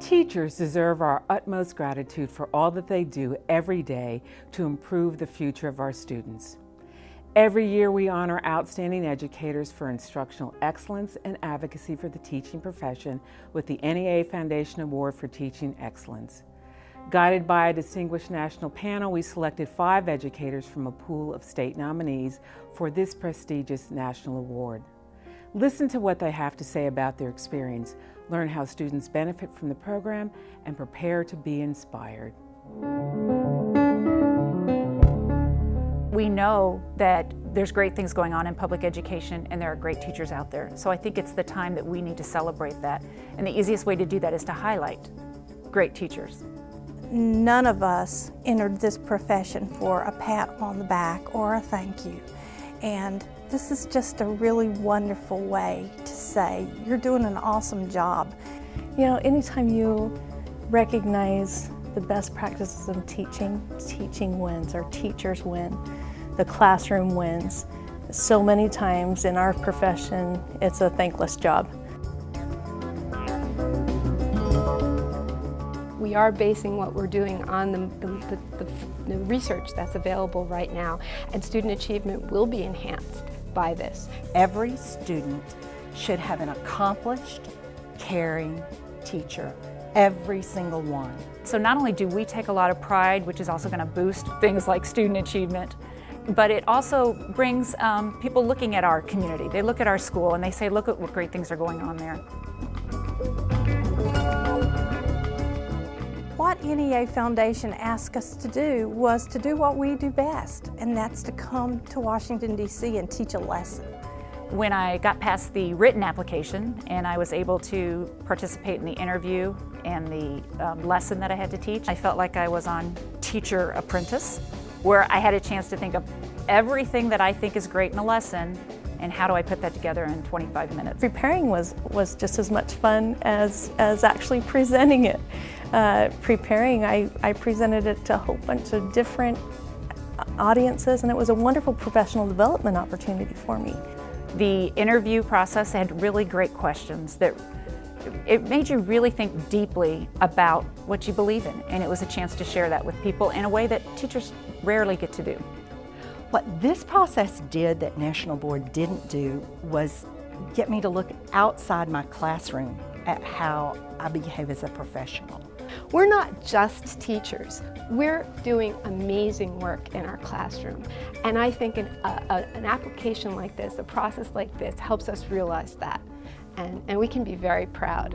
Teachers deserve our utmost gratitude for all that they do every day to improve the future of our students. Every year we honor outstanding educators for instructional excellence and advocacy for the teaching profession with the NEA Foundation Award for Teaching Excellence. Guided by a distinguished national panel, we selected five educators from a pool of state nominees for this prestigious national award. Listen to what they have to say about their experience, learn how students benefit from the program, and prepare to be inspired. We know that there's great things going on in public education and there are great teachers out there. So I think it's the time that we need to celebrate that. And the easiest way to do that is to highlight great teachers. None of us entered this profession for a pat on the back or a thank you. And this is just a really wonderful way to say, you're doing an awesome job. You know, anytime you recognize the best practices of teaching, teaching wins, or teachers win, the classroom wins. So many times in our profession, it's a thankless job. We are basing what we're doing on the, the, the, the, research that's available right now, and student achievement will be enhanced by this. Every student should have an accomplished, caring teacher, every single one. So not only do we take a lot of pride, which is also going to boost things like student achievement, but it also brings um, people looking at our community. They look at our school and they say, look at what great things are going on there. NEA Foundation asked us to do was to do what we do best, and that's to come to Washington, D.C. and teach a lesson. When I got past the written application and I was able to participate in the interview and the um, lesson that I had to teach, I felt like I was on Teacher Apprentice, where I had a chance to think of everything that I think is great in a lesson and how do I put that together in 25 minutes. Preparing was, was just as much fun as, as actually presenting it. Uh, preparing, I, I presented it to a whole bunch of different audiences and it was a wonderful professional development opportunity for me. The interview process had really great questions that it made you really think deeply about what you believe in and it was a chance to share that with people in a way that teachers rarely get to do. What this process did that National Board didn't do was get me to look outside my classroom at how I behave as a professional. We're not just teachers. We're doing amazing work in our classroom. And I think an, a, an application like this, a process like this, helps us realize that. And, and we can be very proud.